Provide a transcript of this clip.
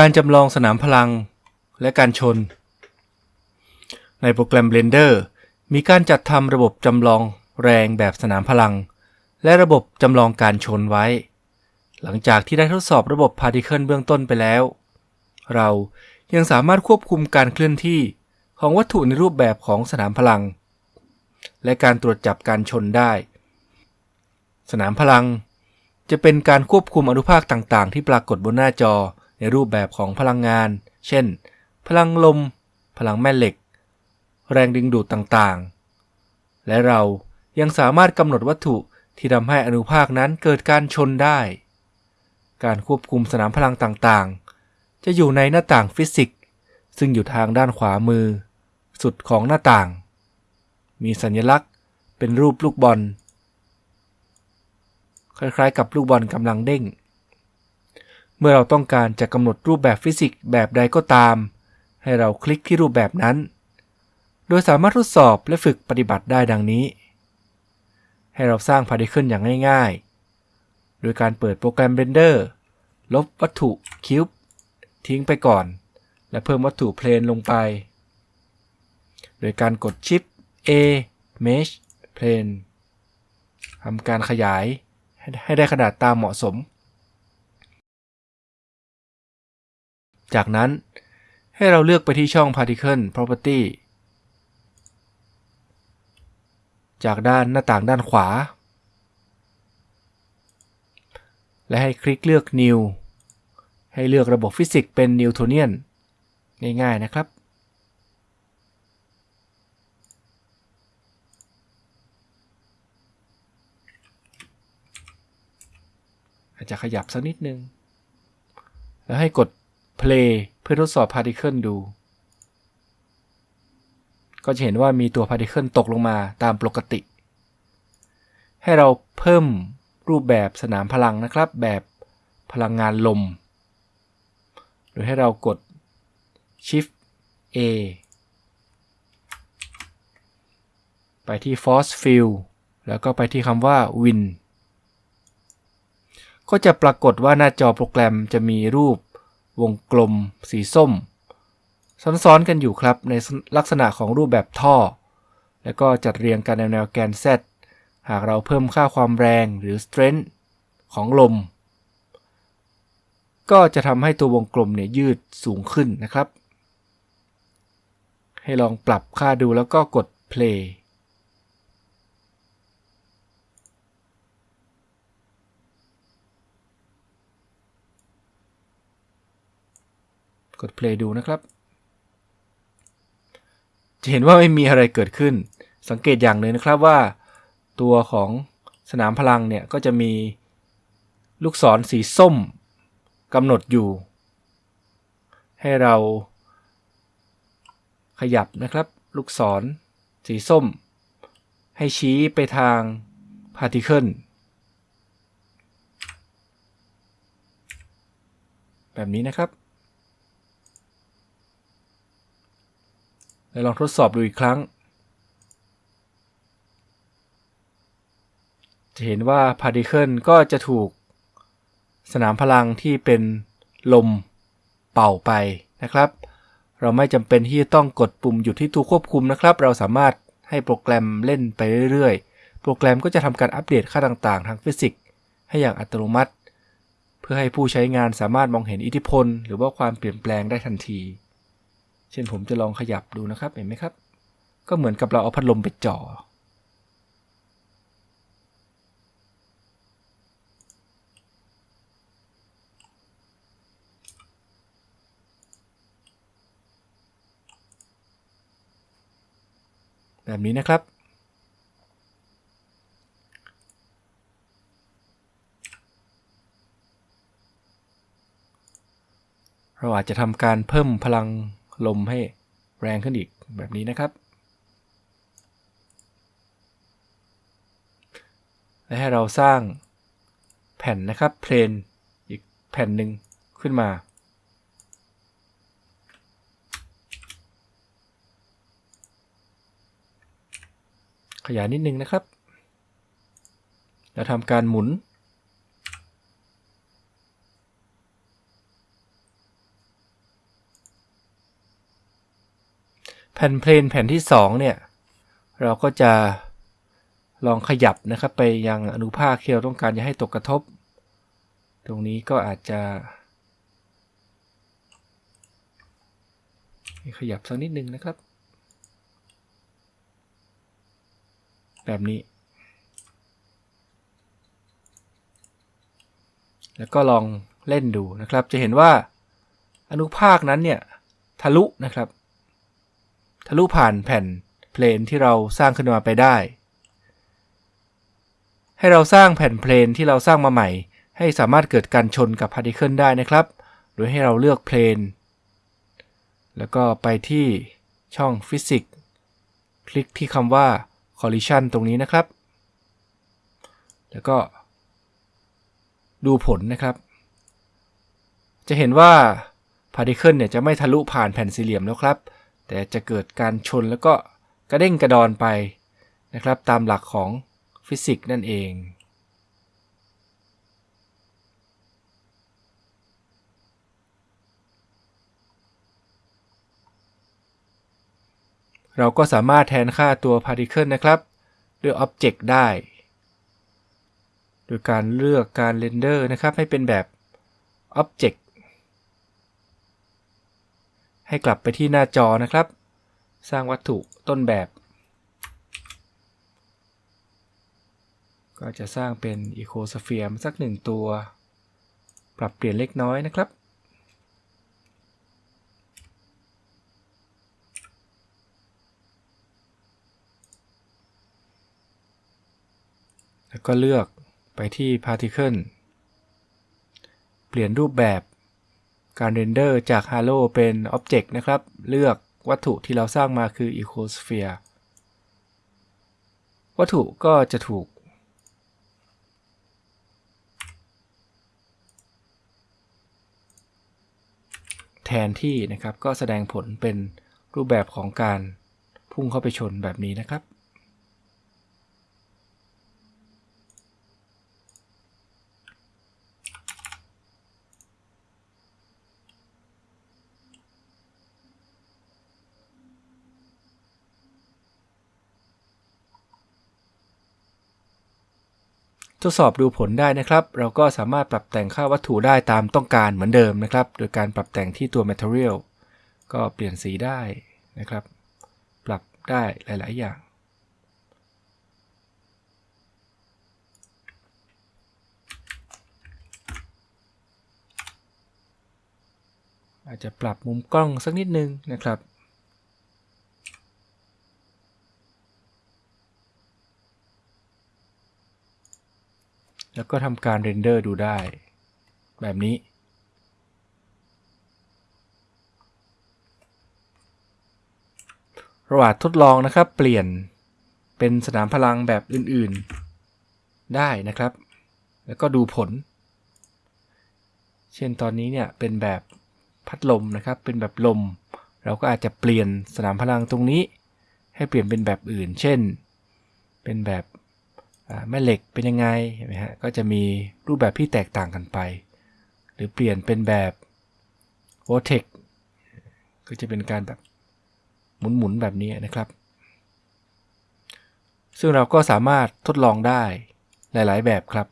การจำลองสนามพลังและการชน ในโปรแกรม Blender มีการจัดทำระบบจำลองแรงแบบสนามพลัง และระบบจำลองการชนไว้ หลังจากที่ได้ทดสอบระบบ Particle เบื้องต้นไปแล้ว เรายังสามารถควบคุมการเคลื่อนที่ของวัตถุในรูปแบบของสนามพลัง และการตรวจจับการชนได้ สนามพลัง จะเป็นการควบคุมอนุภาคต่างๆ ที่ปรากฏบนหน้าจอในรูปแบบของพลังงาน เช่น พลังลม พลังแม่เหล็ก แรงดึงดูดต่างๆ และเรายังสามารถกำหนดวัตถุที่ทำให้อนุภาคนั้นเกิดการชนได้ การควบคุมสนามพลังต่างๆ จะอยู่ในหน้าต่างฟิสิกส์ ซึ่งอยู่ทางด้านขวามือ สุดของหน้าต่าง มีสัญลักษณ์เป็นรูปลูกบอล คล้ายๆ กับลูกบอลกำลังเด้ง เมื่อเราต้องการจะกำหนดรูปแบบฟิสิกส์แบบใดก็ตาม ให้เราคลิกที่รูปแบบนั้น โดยสามารถทดสอบและฝึกปฏิบัติได้ดังนี้ ให้เราสร้าง particle อย่างง่ายๆ โดยการเปิดโปรแกรม Blender ลบวัตถุ cube ทิ้งไปก่อน และเพิ่มวัตถุ plane ลงไป โดยการกดชิป A Mesh Plane ทำการขยายให้ได้ขนาดตามเหมาะสม จากนั้นให้เราเลือกไปที่ช่อง Particle Property จากด้านหน้าต่างด้านขวา และให้คลิกเลือก New ให้เลือกระบบฟิสิกส์เป็น Newtonian ง่ายๆนะครับ อาจจะขยับสักนิดนึง แล้วให้กด play เพื่อทดสอบ particle ดู ก็จะเห็นว่ามีตัว particle ตกลงมาตามปกติ ให้เราเพิ่มรูปแบบสนามพลังนะครับ แบบพลังงานลม โดยให้เรากด shift A ไปที่ force field แล้วก็ไปที่คำว่า wind ก็จะปรากฏว่าหน้าจอโปรแกรมจะมีรูปวงกลมสีส้ม ซ้อนๆกันอยู่ครับในลักษณะของรูปแบบท่อ แล้วก็จัดเรียงกันในแนวแกน Z หากเราเพิ่มค่าความแรงหรือ strength ของลม ก็จะทำให้ตัววงกลมเนี่ยยืดสูงขึ้นนะครับ ให้ลองปรับค่าดูแล้วก็กด play กด play ดูนะครับ จะเห็นว่าไม่มีอะไรเกิดขึ้น สังเกตอย่างหนึ่งนะครับว่า ตัวของสนามพลังเนี่ยก็จะมีลูกศรสีส้มกำหนดอยู่ ให้เราขยับนะครับ ลูกศร สีส้ม ให้ชี้ไปทาง particle แบบนี้นะครับ ล้วลองทดสอบดูอีกครั้ง จะเห็นว่า particle ก็จะถูกสนามพลังที่เป็นลมเป่าไปนะครับ เราไม่จำเป็นที่จะต้องกดปุ่มหยุดที่ตัวควบคุมนะครับ เราสามารถให้โปรแกรมเล่นไปเรื่อยๆ โปรแกรมก็จะทำการอัปเดตค่าต่างๆ ทางฟิสิกส์ให้อย่างอัตโนมัติ เพื่อให้ผู้ใช้งานสามารถมองเห็นอิทธิพล หรือว่าความเปลี่ยนแปลงได้ทันที เช่นผมจะลองขยับดูนะครับเห็นไหมครับ ก็เหมือนกับเราเอาพัดลมไปจ่อ แบบนี้นะครับเราอาจจะทำการเพิ่มพลัง ลมให้แรงขึ้นอีกแบบนี้นะครับ และให้เราสร้างแผ่นนะครับเพลนอีกแผ่นหนึ่งขึ้นมา ขยายนิดนึงนะครับเราทำการหมุน แผ่นเพลนแผ่นที่2เนี่ยเราก็จะลองขยับนะครับไปยังอนุภาคที่เราต้องการจะให้ตกกระทบ ตรงนี้ก็อาจจะขยับสักนิดนึงนะครับ แบบนี้ แล้วก็ลองเล่นดูนะครับ จะเห็นว่าอนุภาคนั้นเนี่ยทะลุนะครับ ทะลุผ่านแผ่น plane ที่เราสร้างขึ้นมาไปได้ ให้เราสร้างแผ่น plane ที่เราสร้างมาใหม่ ให้สามารถเกิดการชนกับ particle ได้นะครับ โดยให้เราเลือก plane แล้วก็ไปที่ช่องฟิสิกส์คลิกที่คำว่า collision ตรงนี้นะครับ แล้วก็ ดูผลนะครับ จะเห็นว่า particle เนี่ยจะไม่ทะลุผ่านแผ่นสี่เหลี่ยมแล้วครับ แต่จะเกิดการชนแล้วก็กระเด้งกระดอนไปนะครับตามหลักของฟิสิกส์นั่นเอง เราก็สามารถแทนค่าตัว particle นะครับด้วย object ได้ โดยการเลือกการ render นะครับให้เป็นแบบ object ให้กลับไปที่หน้าจอนะครับ สร้างวัตถุต้นแบบ ก็จะสร้างเป็น ecosphere สักหนึ่งตัว ปรับเปลี่ยนเล็กน้อยนะครับแล้วก็เลือกไปที่ particle เปลี่ยนรูปแบบ การเรนเดอร์จาก Halo เป็น Object นะครับ เลือกวัตถุที่เราสร้างมาคือ Ecosphere วัตถุก็จะถูก แทนที่นะครับก็แสดงผลเป็นรูปแบบของการพุ่งเข้าไปชนแบบนี้นะครับ ดสอบดูผลได้นะครับ เราก็สามารถปรับแต่งค่าวัตถุได้ตามต้องการเหมือนเดิมนะครับ โดยการปรับแต่งที่ตัว material ก็เปลี่ยนสีได้นะครับ ปรับได้หลาย ๆ อย่างอาจจะปรับมุมกล้องสักนิดนึงนะครับ แล้วก็ทำการเรนเดอร์ดูได้ แบบนี้ ระหว่างทดลองนะครับเปลี่ยนเป็นสนามพลังแบบอื่นๆ ได้นะครับ แล้วก็ดูผล เช่นตอนนี้เนี่ยเป็นแบบพัดลมนะครับ เป็นแบบลม เราก็อาจจะเปลี่ยนสนามพลังตรงนี้ ให้เปลี่ยนเป็นแบบอื่น เช่น เป็นแบบ แม่เหล็กเป็นยังไงเห็นไหมฮะก็จะมีรูปแบบที่แตกต่างกันไป หรือเปลี่ยนเป็นแบบ vortex ก็จะเป็นการแบบหมุนๆแบบนี้นะครับ ซึ่งเราก็สามารถทดลองได้หลาย ๆ แบบครับ